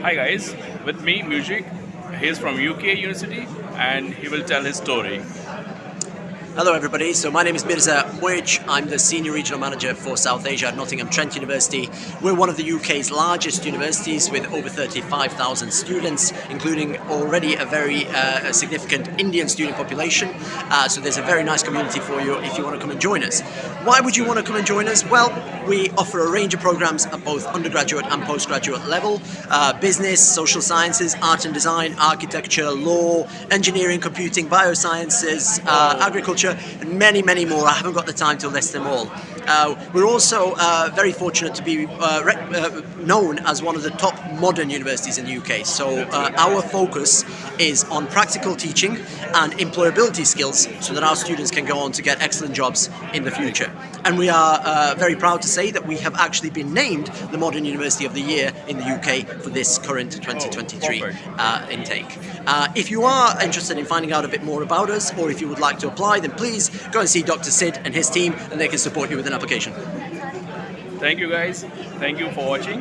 Hi guys, with me Music. He's from UK University and he will tell his story. Hello everybody, so my name is Mirza Muic, I'm the Senior Regional Manager for South Asia at Nottingham Trent University. We're one of the UK's largest universities with over 35,000 students, including already a very uh, significant Indian student population, uh, so there's a very nice community for you if you want to come and join us. Why would you want to come and join us? Well, we offer a range of programs at both undergraduate and postgraduate level, uh, business, social sciences, art and design, architecture, law, engineering, computing, biosciences, uh, and many, many more. I haven't got the time to list them all. Uh, we're also uh, very fortunate to be uh, uh, known as one of the top modern universities in the UK. So uh, our focus is on practical teaching and employability skills so that our students can go on to get excellent jobs in the future. And we are uh, very proud to say that we have actually been named the Modern University of the Year in the UK for this current 2023 intake. if you are interested in finding out a bit more about us or if you would like to apply, then please go and see Dr. Sid and his team and they can support you with an application. Thank you guys. Thank you for watching.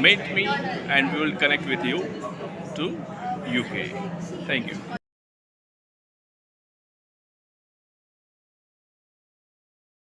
Meet me and we will connect with you to UK. Thank you.